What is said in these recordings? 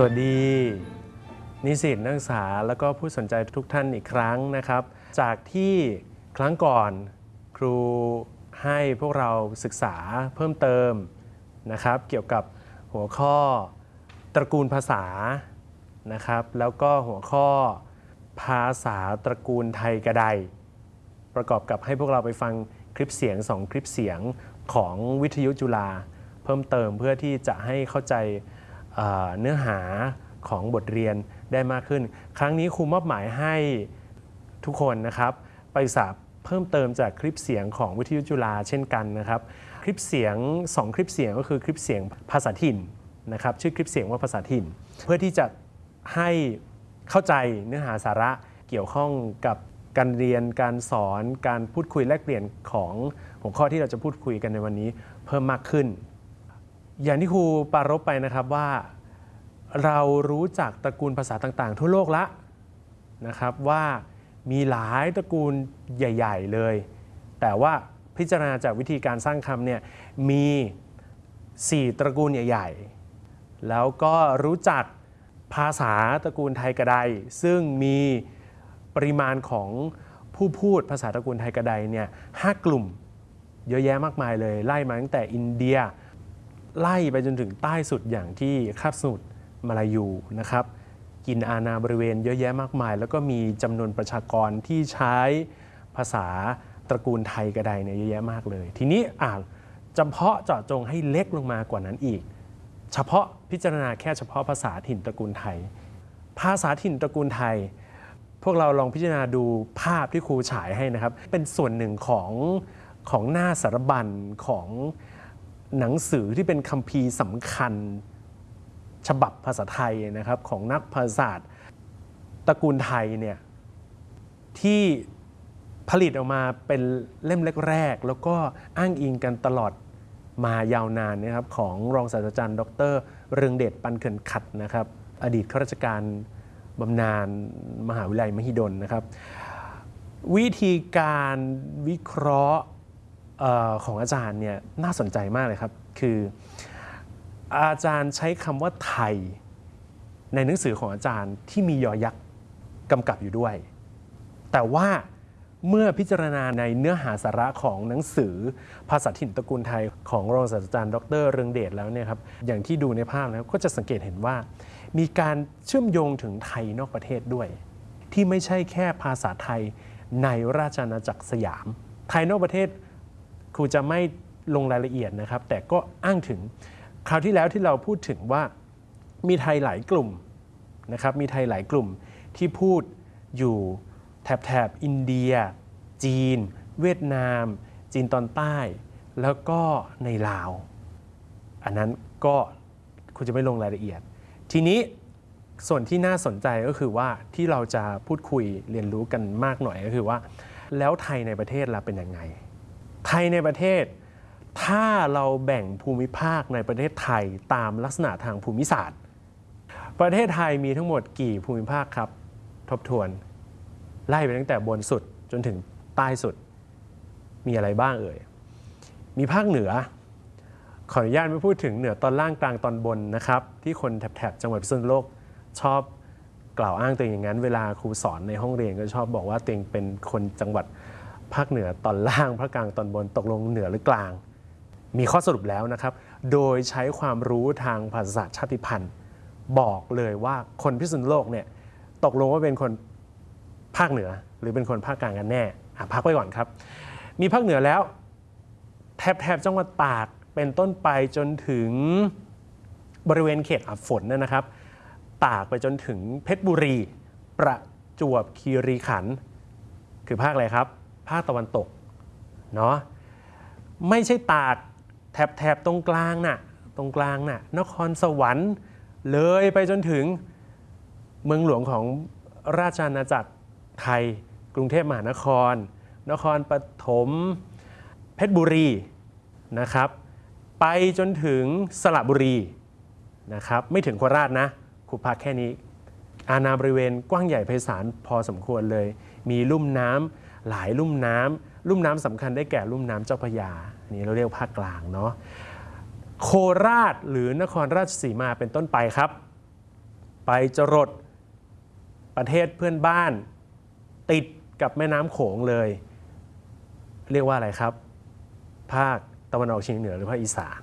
สวัสดี นิสิตนักศึกษาแล้วก็ผู้สนใจทุกท่านอีกครั้งนะครับ จากที่ครั้งก่อนครูให้พวกเราศึกษาเพิ่มเติมนะครับ เกี่ยวกับหัวข้อตระกูลภาษานะครับ แล้วก็หัวข้อภาษาตระกูลไทยกระไดประกอบกับให้พวกเราไปฟังคลิปเสียง2คลิปเสียงของวิทยุจุฬาเพิ่มเติมเพื่อที่จะให้เข้าใจ เนื้อหาของบทเรียนได้มากขึ้น ครั้งนี้ครูมอบหมายให้ทุกคนนะครับ ไปศึกษาเพิ่มเติมจากคลิปเสียงของวิทยุจุฬาเช่นกันนะครับ คลิปเสียง 2 คลิปเสียงก็คือคลิปเสียงภาษาถิ่นนะครับ ชื่อคลิปเสียงว่าภาษาถิ่น เพื่อที่จะให้เข้าใจเนื้อหาสาระเกี่ยวข้องกับการเรียนการสอนการพูดคุยแลกเปลี่ยนของหัวข้อที่เราจะพูดคุยกันในวันนี้เพิ่มมากขึ้น อย่างที่ครูปรารบไปนะครับว่า เรารู้จักตระกูลภาษาต่างๆ ทั่วโลกละนะครับว่ามีหลายตระกูลใหญ่ ๆ เลย แต่ว่าพิจารณาจากวิธีการสร้างคำเนี่ยมี 4 ตระกูลใหญ่ ๆ แล้วก็รู้จักภาษาตระกูลไทยกระไดซึ่งมีปริมาณของผู้พูดภาษาตระกูลไทยกระไดเนี่ยห้ากลุ่มเยอะแยะมากมายเลย ไล่มาตั้งแต่อินเดีย ไล่ไปจนถึงใต้สุดอย่างที่คาบสมุทรมาลายูนะครับ กินอาณาบริเวณเยอะแยะมากมาย แล้วก็มีจำนวนประชากรที่ใช้ภาษาตระกูลไทยกระไดเนี่ยเยอะแยะมากเลย ทีนี้อ่าจำเพาะเจาะจงให้เล็กลงมากว่านั้นอีก เฉพาะพิจารณาแค่เฉพาะภาษาถิ่นตระกูลไทย ภาษาถิ่นตระกูลไทย พวกเราลองพิจารณาดูภาพที่ครูฉายให้นะครับ เป็นส่วนหนึ่งของของหน้าสารบัญของ หนังสือที่เป็นคัมภีร์สำคัญฉบับภาษาไทยนะครับของนักภาษาศาสตร์ตระกูลไทยเนี่ยที่ผลิตออกมาเป็นเล่มแรกๆ แล้วก็อ้างอิงกันตลอดมายาวนานนะครับของรองศาสตราจารย์ ดร เรืองเดชปันเขินขัดนะครับ อดีตข้าราชการบำนาญมหาวิทยาลัยมหิดลนะครับ วิธีการวิเคราะห์ ของอาจารย์เนี่ยน่าสนใจมากเลยครับ คืออาจารย์ใช้คำว่าไทย ในหนังสือของอาจารย์ที่มียอยักษ์กำกับอยู่ด้วย แต่ว่าเมื่อพิจารณาในเนื้อหาสาระของหนังสือภาษาถิ่นตระกูลไทยของรองศาสตราจารย์ ดรเรืองเดชแล้วเนี่ยครับอย่างที่ดูในภาพแล้วก็จะสังเกตเห็นว่า มีการเชื่อมโยงถึงไทยนอกประเทศด้วย ที่ไม่ใช่แค่ภาษาไทยในราชอาณาจักรสยาม ไทยนอกประเทศ รูจะไม่ลงรายละเอียดนะครับ แต่ก็อ้างถึงคราวที่แล้วที่เราพูดถึงว่ามีไทยหลายกลุ่มนะครับมีไทยหลายกลุ่มที่พูดอยู่แถบแถบอินเดีย จีน เวียดนาม จีนตอนใต้ แล้วก็ในลาว อันนั้นก็คุณจะไม่ลงรายละเอียด ทีนี้ส่วนที่น่าสนใจก็คือว่าที่เราจะพูดคุยเรียนรู้กันมากหน่อยก็คือว่า แล้วไทยในประเทศเราเป็นยังไง ไทยในประเทศ ถ้าเราแบ่งภูมิภาคในประเทศไทยตามลักษณะทางภูมิศาสตร์ ประเทศไทยมีทั้งหมดกี่ภูมิภาคครับ ทบทวน ไล่ไปตั้งแต่บนสุดจนถึงใต้สุด มีอะไรบ้างเอ่ย มีภาคเหนือ ขออนุญาตไม่พูดถึงเหนือตอนล่างกลางตอนบนนะครับ ที่คนแถบจังหวัดพิษณุโลกชอบกล่าวอ้างตัวเองอย่างนั้น เวลาครูสอนในห้องเรียนก็ชอบบอกว่าตัวเองเป็นคนจังหวัด ภาคเหนือตอนล่างภาคกลางตอนบนตกลงเหนือหรือกลาง มีข้อสรุปแล้วนะครับ โดยใช้ความรู้ทางภาษาชาติพันธุ์ บอกเลยว่าคนพิษณุโลกเนี่ยตกลงว่าเป็นคนภาคเหนือหรือเป็นคนภาคกลางกันแน่อะพักไว้ก่อนครับ มีภาคเหนือแล้ว แถบแถบจังหวัดตากเป็นต้นไปจนถึงบริเวณเขตอับฝนนะนะครับ ตากไปจนถึงเพชรบุรี ประจวบคีรีขันธ์คือภาคอะไรครับ ภาคตะวันตกเนาะไม่ใช่ตากแถบแถบตรงกลางน่ะตรงกลางน่ะนครสวรรค์เลยไปจนถึงเมืองหลวงของราชอาณาจักรไทย กรุงเทพมหานคร นครปฐมเพชรบุรีนะครับ ไปจนถึงสระบุรีนะครับไม่ถึงโคราชนะครูพักแค่นี้ อาณาบริเวณกว้างใหญ่ไพศาลพอสมควรเลย มีลุ่มน้ำหลายลุ่มน้ำลุ่มน้ำสำคัญได้แก่ลุ่มน้ำเจ้าพระยาอันนี้เราเรียกภาคกลางเนาะโคราชหรือนครราชสีมาเป็นต้นไปครับ ไปจรดประเทศเพื่อนบ้าน ติดกับแม่น้ำโขงเลย เรียกว่าอะไรครับ ภาคตะวันออกเฉียงเหนือหรือภาคอีสาน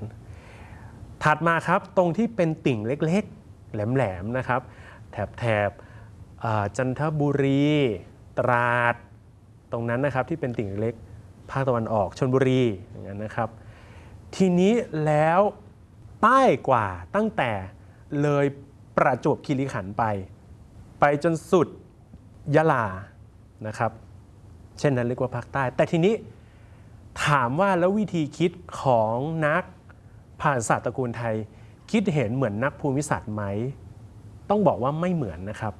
ถัดมาครับตรงที่เป็นติ่งเล็กๆ แหลมๆนะครับ แถบแถบจันทบุรี ตราดตรงนั้นนะครับที่เป็นติ่งเล็กภาคตะวันออกชนบุรีอย่างนั้นนะครับ ทีนี้แล้วใต้กว่าตั้งแต่เลยประจวบคีรีขันธ์ไป ไปจนสุดยะลานะครับ เช่นนั้นเรียกว่าภาคใต้ แต่ทีนี้ถามว่าแล้ววิธีคิดของนักผ่านศาตร์ตระกูลไทย คิดเห็นเหมือนนักภูมิศาสตร์ไหม ต้องบอกว่าไม่เหมือนนะครับ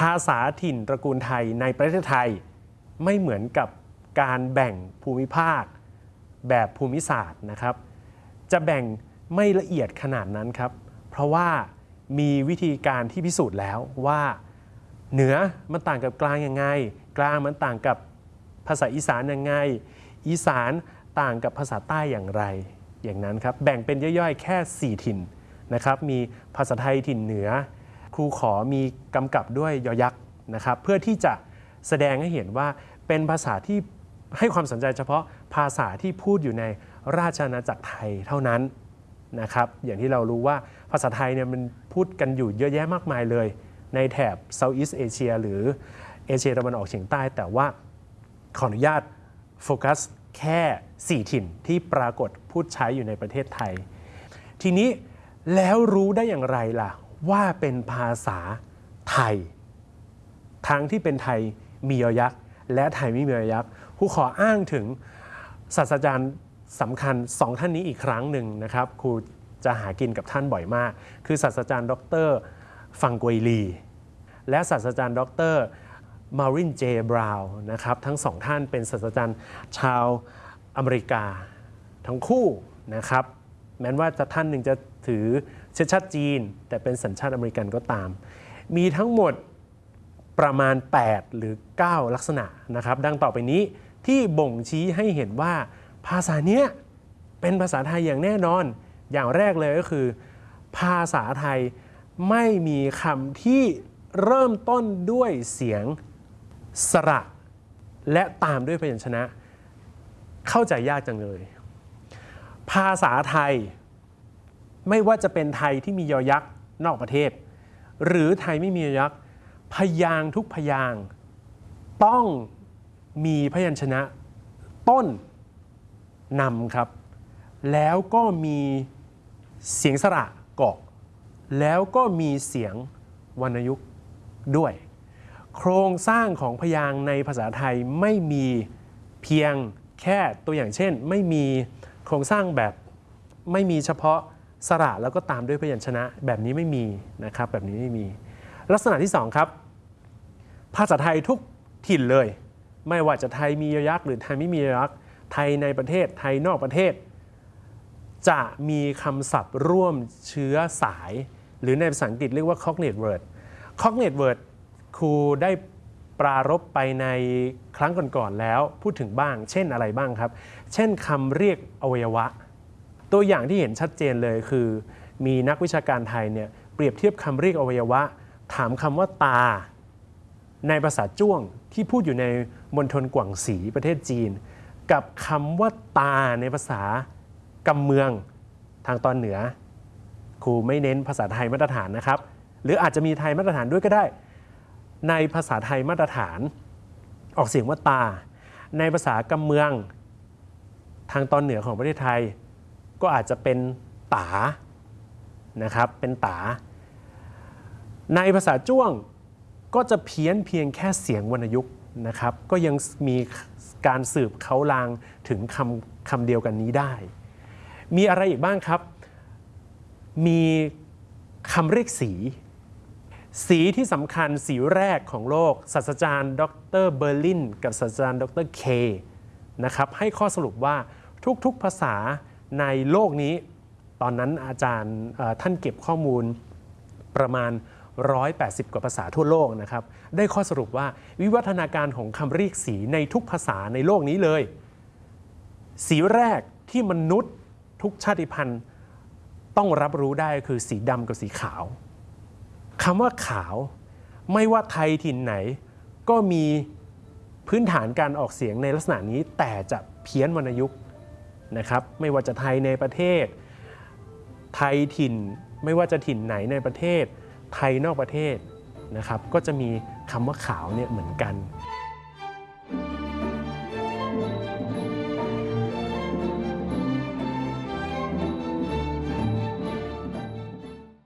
ภาษาถิ่นตระกูลไทยในประเทศไทย ไม่เหมือนกับการแบ่งภูมิภาค แบบภูมิศาสตร์นะครับ จะแบ่งไม่ละเอียดขนาดนั้นครับ เพราะว่ามีวิธีการที่พิสูจน์แล้วว่าเหนือมันต่างกับกลางยังไง กลางมันต่างกับภาษาอีสานยังไง อีสานต่างกับภาษาใต้อย่างไร อย่างนั้นครับ แบ่งเป็นย่อยๆ แค่ 4 ถิ่นนะครับ มีภาษาไทยถิ่นเหนือ ครูขอมีกำกับด้วยยอยักษ์นะครับเพื่อที่จะแสดงให้เห็นว่าเป็นภาษาที่ให้ความสนใจเฉพาะภาษาที่พูดอยู่ในราชอาณาจักรไทยเท่านั้นนะครับอย่างที่เรารู้ว่าภาษาไทยเนี่ยมันพูดกันอยู่เยอะแยะมากมายเลย ในแถบ Southeast Asia หรือเอเชียตะวันออกเฉียงใต้ แต่ว่าขออนุญาตโฟกัสแค่ 4 ถิ่นที่ปรากฏพูดใช้อยู่ในประเทศไทย ทีนี้แล้วรู้ได้อย่างไรล่ะ ว่าเป็นภาษาไทย ทั้งที่เป็นไทยมียอยักษ์และไทยไม่มียอยักษ์ครูขออ้างถึงศาสตราจารย์สำคัญสองท่านนี้อีกครั้งหนึ่งนะครับครูจะหากินกับท่านบ่อยมาก คือศาสตราจารย์ ดรฟังกวยลี และศาสตราจารย์ ดรมารินเจบราวน์นะครับทั้งสองท่านเป็นศาสตราจารย์ชาวอเมริกาทั้งคู่นะครับแม้ว่าจะท่านหนึ่งจะถือ เชื้อชาติจีน แต่เป็นสัญชาติอเมริกันก็ตาม มีทั้งหมดประมาณ 8 หรือ 9 ลักษณะนะครับ ดังต่อไปนี้ที่บ่งชี้ให้เห็นว่าภาษาเนี้ยเป็นภาษาไทยอย่างแน่นอน อย่างแรกเลยก็คือ ภาษาไทยไม่มีคำที่เริ่มต้นด้วยเสียงสระ และตามด้วยพยัญชนะ เข้าใจยากจังเลย ภาษาไทย ไม่ว่าจะเป็นไทยที่มียอยักษ์นอกประเทศ หรือไทยไม่มียอยักษ์พยางทุกพยางต้องมีพยัญชนะต้นนำครับ แล้วก็มีเสียงสระกาะแล้วก็มีเสียงวรรณยุกต์ด้วย โครงสร้างของพยางในภาษาไทยไม่มีเพียงแค่ตัวอย่างเช่น ไม่มีโครงสร้างแบบไม่มีเฉพาะ สระแล้วก็ตามด้วยพยัญชนะแบบนี้ไม่มีนะครับแบบนี้ไม่มี ลักษณะที่ 2 ครับ ภาษาไทยทุกถิ่นเลย ไม่ว่าจะไทยมียอยักษ์หรือไทยไม่มียอยักษ์ไทยในประเทศไทยนอกประเทศ จะมีคำศัพท์ร่วมเชื้อสาย หรือในภาษาอังกฤษเรียกว่า cognate word cognate word ครูได้ปรารบไปในครั้งก่อนๆแล้วพูดถึงบ้าง เช่นอะไรบ้างครับ เช่นคำเรียกอวัยวะ ตัวอย่างที่เห็นชัดเจนเลยคือ มีนักวิชาการไทยเนี่ยเปรียบเทียบคำเรียกอวัยวะ ถามคำว่าตา ในภาษาจ้วงที่พูดอยู่ในมณฑลกวางสีประเทศจีน กับคำว่าตาในภาษากำเมืองทางตอนเหนือ ครูไม่เน้นภาษาไทยมาตรฐานนะครับ หรืออาจจะมีไทยมาตรฐานด้วยก็ได้ ในภาษาไทยมาตรฐาน ออกเสียงว่าตา ในภาษากำเมือง ทางตอนเหนือของประเทศไทย ก็อาจจะเป็นตานะครับเป็นตา ในภาษาจ้วงก็จะเพี้ยนเพียงแค่เสียงวรรณยุกต์นะครับ ก็ยังมีการสืบเขาลางถึงคำคำเดียวกันนี้ได้ มีอะไรอีกบ้างครับ มีคำเรียกสี สีที่สำคัญสีแรกของโลกศาสตราจารย์ดรเบอร์ลิน กับศาสตราจารย์ดรเคนะครับให้ข้อสรุปว่าทุกๆภาษา ในโลกนี้ตอนนั้นอาจารย์ท่านเก็บข้อมูลประมาณ 180 กว่าภาษาทั่วโลกนะครับ ได้ข้อสรุปว่าวิวัฒนาการของคำเรียกสีในทุกภาษาในโลกนี้เลย สีแรกที่มนุษย์ทุกชาติพันธุ์ต้องรับรู้ได้คือสีดำกับสีขาวคำว่าขาวไม่ว่าไทยถิ่นไหน ก็มีพื้นฐานการออกเสียงในลักษณะนี้แต่จะเพี้ยนวรรณยุกต์ นะครับไม่ว่าจะไทยในประเทศ ไทยถิ่นไม่ว่าจะถิ่นไหนในประเทศ ไทยนอกประเทศนะครับก็จะมีคำว่าขาวเนี่ยเหมือนกัน